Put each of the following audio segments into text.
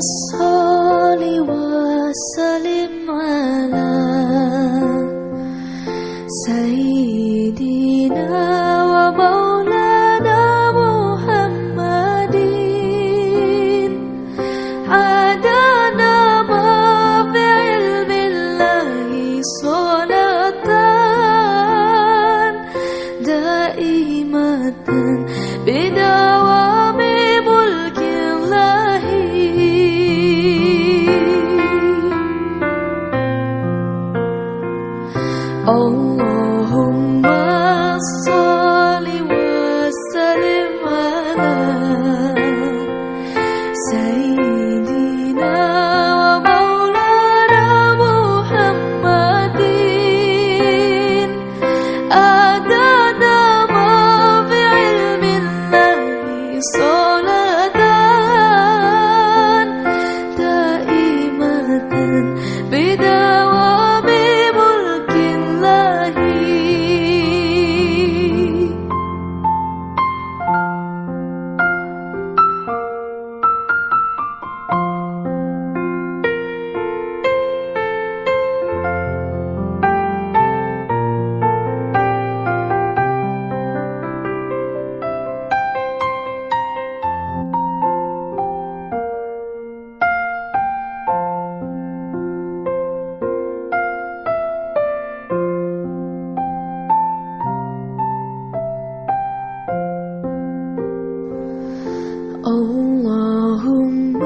صلي وسلم على سيدنا Oh, oh, oh, my soul. اللهم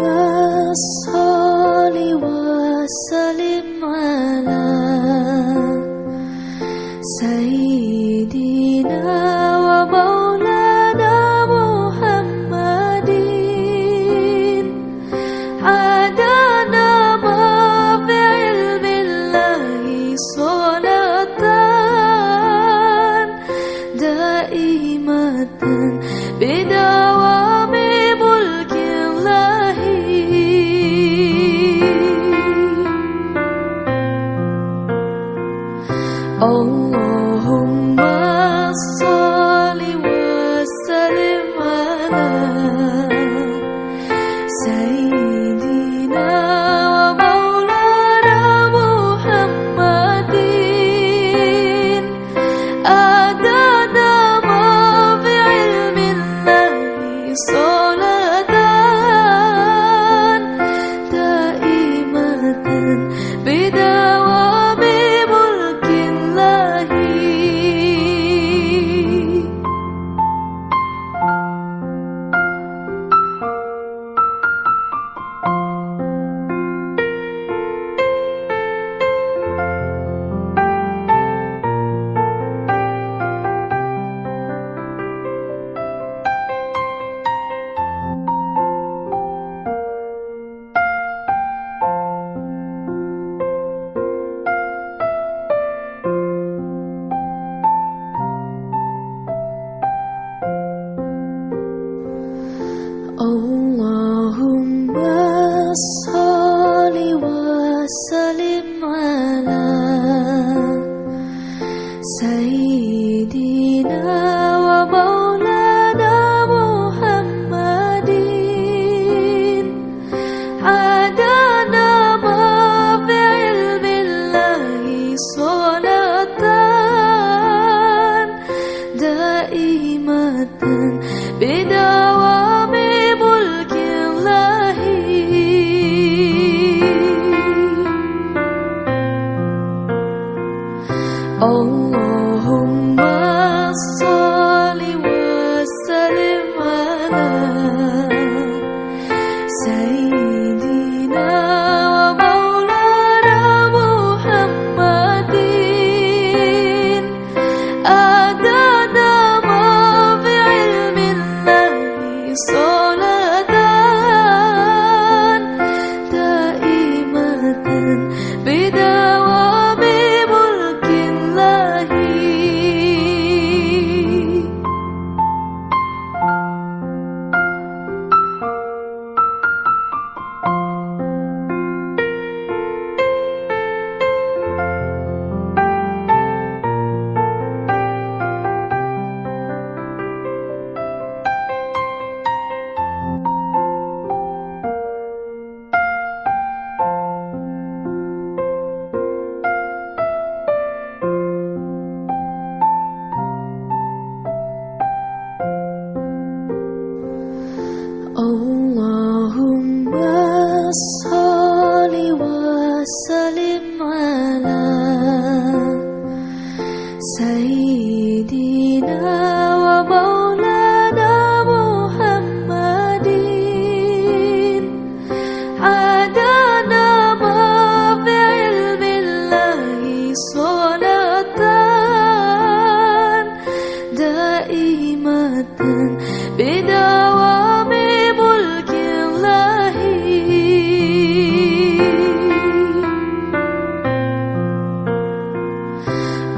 صل وسلم على سيدنا ومولانا محمد. عدانا ما بعلم الله صلاة. دائمة بدار Oh. say đi nào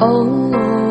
oh. oh, oh.